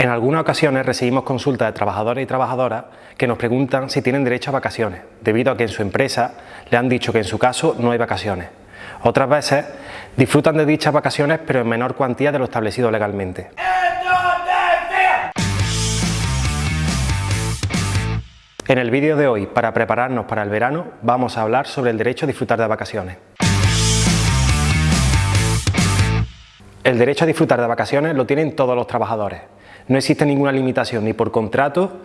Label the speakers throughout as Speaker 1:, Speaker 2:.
Speaker 1: En algunas ocasiones recibimos consultas de trabajadores y trabajadoras que nos preguntan si tienen derecho a vacaciones, debido a que en su empresa le han dicho que en su caso no hay vacaciones. Otras veces disfrutan de dichas vacaciones pero en menor cuantía de lo establecido legalmente. En el vídeo de hoy, para prepararnos para el verano, vamos a hablar sobre el derecho a disfrutar de vacaciones. El derecho a disfrutar de vacaciones lo tienen todos los trabajadores, no existe ninguna limitación ni por contrato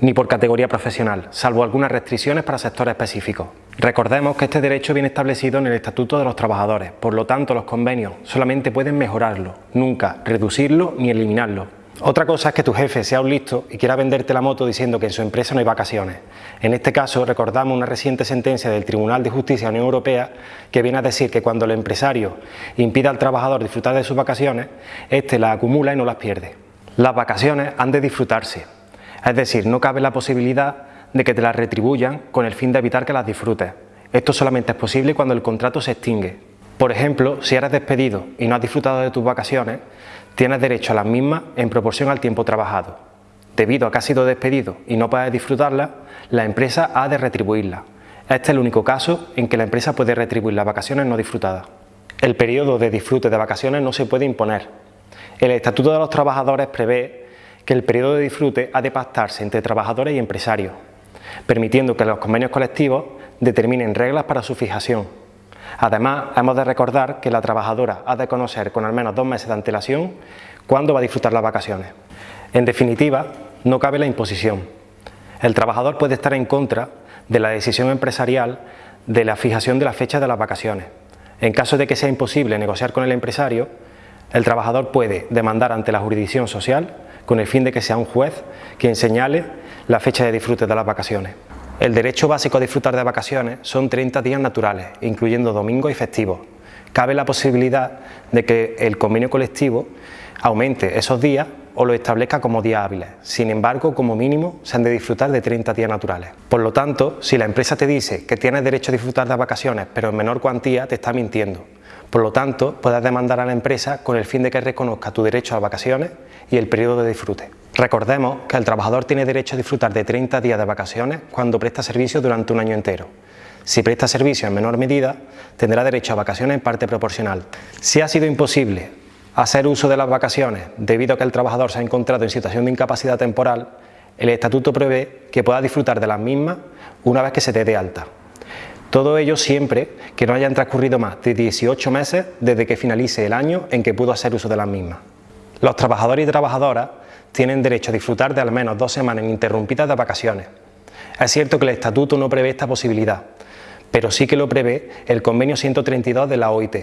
Speaker 1: ni por categoría profesional, salvo algunas restricciones para sectores específicos. Recordemos que este derecho viene establecido en el Estatuto de los Trabajadores, por lo tanto los convenios solamente pueden mejorarlo, nunca reducirlo ni eliminarlo. Otra cosa es que tu jefe sea un listo y quiera venderte la moto diciendo que en su empresa no hay vacaciones. En este caso recordamos una reciente sentencia del Tribunal de Justicia de la Unión Europea que viene a decir que cuando el empresario impida al trabajador disfrutar de sus vacaciones, éste las acumula y no las pierde. Las vacaciones han de disfrutarse, es decir, no cabe la posibilidad de que te las retribuyan con el fin de evitar que las disfrutes. Esto solamente es posible cuando el contrato se extingue. Por ejemplo, si eres despedido y no has disfrutado de tus vacaciones, tienes derecho a las mismas en proporción al tiempo trabajado. Debido a que has sido despedido y no puedes disfrutarlas, la empresa ha de retribuirlas. Este es el único caso en que la empresa puede retribuir las vacaciones no disfrutadas. El periodo de disfrute de vacaciones no se puede imponer, el Estatuto de los Trabajadores prevé que el periodo de disfrute ha de pactarse entre trabajadores y empresarios, permitiendo que los convenios colectivos determinen reglas para su fijación. Además, hemos de recordar que la trabajadora ha de conocer con al menos dos meses de antelación cuándo va a disfrutar las vacaciones. En definitiva, no cabe la imposición. El trabajador puede estar en contra de la decisión empresarial de la fijación de la fecha de las vacaciones. En caso de que sea imposible negociar con el empresario, el trabajador puede demandar ante la jurisdicción social con el fin de que sea un juez quien señale la fecha de disfrute de las vacaciones. El derecho básico a disfrutar de vacaciones son 30 días naturales, incluyendo domingos y festivos. Cabe la posibilidad de que el convenio colectivo aumente esos días o lo establezca como días hábiles. Sin embargo, como mínimo, se han de disfrutar de 30 días naturales. Por lo tanto, si la empresa te dice que tienes derecho a disfrutar de vacaciones, pero en menor cuantía, te está mintiendo. Por lo tanto, puedes demandar a la empresa con el fin de que reconozca tu derecho a vacaciones y el periodo de disfrute. Recordemos que el trabajador tiene derecho a disfrutar de 30 días de vacaciones cuando presta servicio durante un año entero. Si presta servicio en menor medida, tendrá derecho a vacaciones en parte proporcional. Si ha sido imposible hacer uso de las vacaciones debido a que el trabajador se ha encontrado en situación de incapacidad temporal, el Estatuto prevé que pueda disfrutar de las mismas una vez que se te dé alta. Todo ello siempre que no hayan transcurrido más de 18 meses desde que finalice el año en que pudo hacer uso de las mismas. Los trabajadores y trabajadoras tienen derecho a disfrutar de al menos dos semanas ininterrumpidas de vacaciones. Es cierto que el Estatuto no prevé esta posibilidad, pero sí que lo prevé el Convenio 132 de la OIT.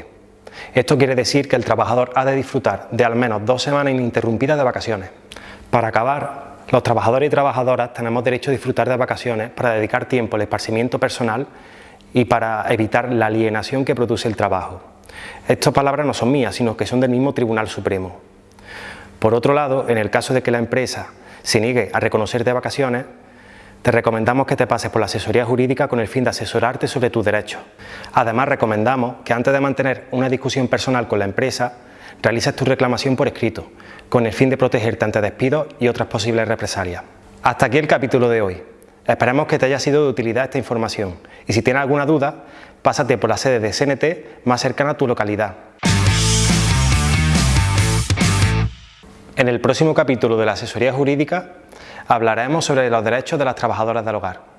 Speaker 1: Esto quiere decir que el trabajador ha de disfrutar de al menos dos semanas ininterrumpidas de vacaciones. Para acabar, los trabajadores y trabajadoras tenemos derecho a disfrutar de vacaciones para dedicar tiempo al esparcimiento personal y para evitar la alienación que produce el trabajo. Estas palabras no son mías, sino que son del mismo Tribunal Supremo. Por otro lado, en el caso de que la empresa se niegue a reconocerte vacaciones, te recomendamos que te pases por la asesoría jurídica con el fin de asesorarte sobre tus derechos. Además, recomendamos que antes de mantener una discusión personal con la empresa, realices tu reclamación por escrito, con el fin de protegerte ante despidos y otras posibles represalias. Hasta aquí el capítulo de hoy. Esperemos que te haya sido de utilidad esta información y si tienes alguna duda, pásate por la sede de CNT más cercana a tu localidad. En el próximo capítulo de la asesoría jurídica hablaremos sobre los derechos de las trabajadoras del hogar.